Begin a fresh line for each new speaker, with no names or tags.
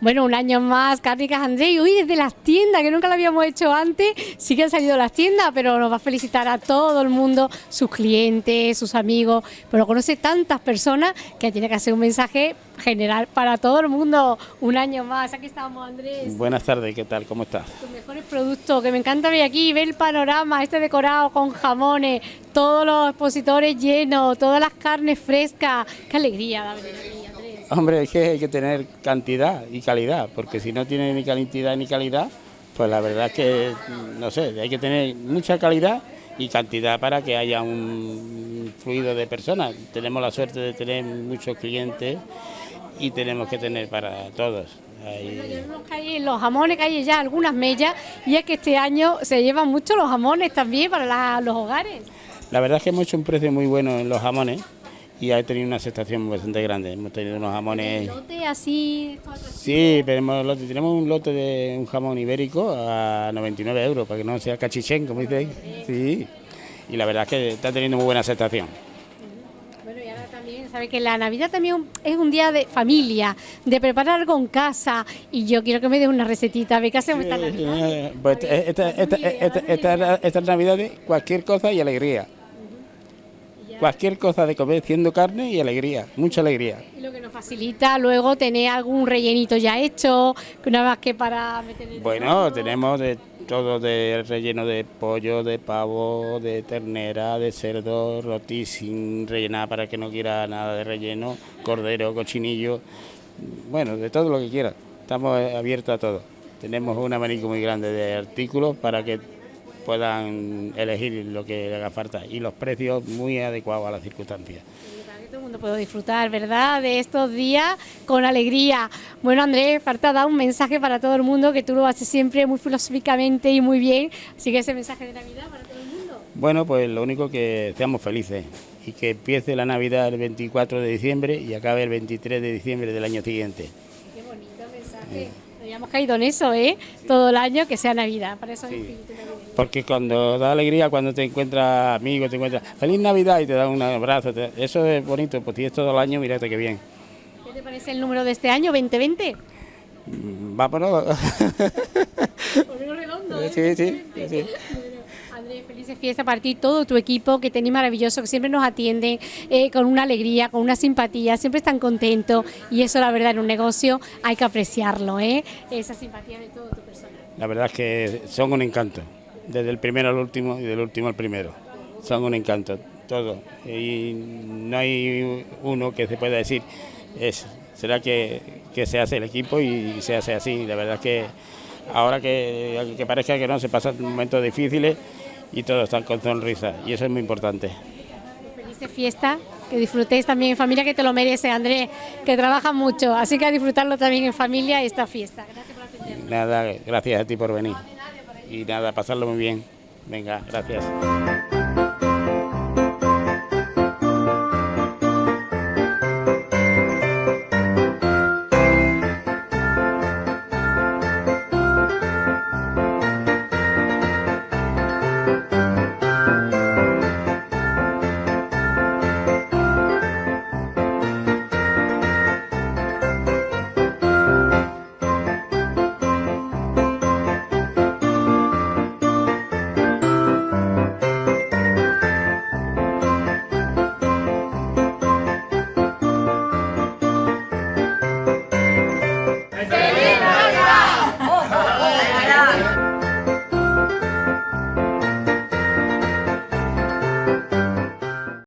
Bueno, un año más, Cárnicas André, y hoy desde las tiendas, que nunca lo habíamos hecho antes, sí que han salido las tiendas, pero nos va a felicitar a todo el mundo, sus clientes, sus amigos, pero conoce tantas personas que tiene que hacer un mensaje general para todo el mundo, un año más. Aquí estamos, Andrés.
Buenas tardes, ¿qué tal? ¿Cómo estás?
Tus mejores productos, que me encanta ver aquí, ver el panorama, este decorado con jamones, todos los expositores llenos, todas las carnes frescas, qué alegría aquí.
Hombre, es que hay que tener cantidad y calidad, porque si no tiene ni cantidad ni calidad, pues la verdad es que, no sé, hay que tener mucha calidad y cantidad para que haya un fluido de personas. Tenemos la suerte de tener muchos clientes y tenemos que tener para todos.
los jamones que hay ya algunas mellas y es que este año se llevan mucho los jamones también para los hogares.
La verdad es que hemos hecho un precio muy bueno en los jamones y ha tenido una aceptación bastante grande. Hemos tenido unos jamones...
lote así?
Sí, tenemos, tenemos un lote de un jamón ibérico a 99 euros, para que no sea cachichén, como dice Sí, y la verdad es que está teniendo muy buena aceptación.
Bueno, y ahora también, sabe que la Navidad también es un día de familia, de preparar algo en casa, y yo quiero que me dé una recetita, ¿ve qué hacemos esta Navidad?
Pues esta, esta, esta, esta Navidad de cualquier cosa y alegría cualquier cosa de comer, siendo carne y alegría, mucha alegría.
Y lo que nos facilita luego tener algún rellenito ya hecho, una más que para meter
Bueno, tenemos de todo de relleno de pollo, de pavo, de ternera, de cerdo, roti sin rellenar para que no quiera nada de relleno, cordero, cochinillo, bueno, de todo lo que quiera. Estamos abiertos a todo. Tenemos un abanico muy grande de artículos para que puedan elegir lo que le haga falta y los precios muy adecuados a las circunstancias.
Que todo el mundo pueda disfrutar, ¿verdad?, de estos días con alegría. Bueno, Andrés, falta dar un mensaje para todo el mundo, que tú lo haces siempre muy filosóficamente y muy bien, así que ese mensaje de Navidad para todo el mundo.
Bueno, pues lo único que seamos felices y que empiece la Navidad el 24 de diciembre y acabe el 23 de diciembre del año siguiente.
Qué bonito mensaje. Eh. Habíamos caído en eso, ¿eh? Todo el año que sea Navidad, para eso
sí. Porque cuando da alegría, cuando te encuentras amigos, te encuentras feliz Navidad y te dan un abrazo, eso es bonito, pues tienes todo el año, mírate qué bien.
¿Qué te parece el número de este año, 2020?
Mm, vámonos.
Por redondo, ¿eh?
Sí, sí, sí.
Fiestas para ti, todo tu equipo que tenéis maravilloso, que siempre nos atienden eh, con una alegría, con una simpatía, siempre están contentos y eso la verdad en un negocio hay que apreciarlo, ¿eh? esa simpatía de todo tu personal.
La verdad es que son un encanto desde el primero al último y del último al primero. Son un encanto, todo. Y no hay uno que se pueda decir eso. Será que, se hace el equipo y se hace así. La verdad es que ahora que, que parezca que no, se pasan momentos difíciles y todos están con sonrisa. Y eso es muy importante.
Feliz fiesta, que disfrutéis también en familia, que te lo merece, Andrés, que trabaja mucho. Así que a disfrutarlo también en familia esta fiesta. Gracias por atendernos.
Nada, gracias a ti por venir y nada, pasarlo muy bien. Venga, gracias.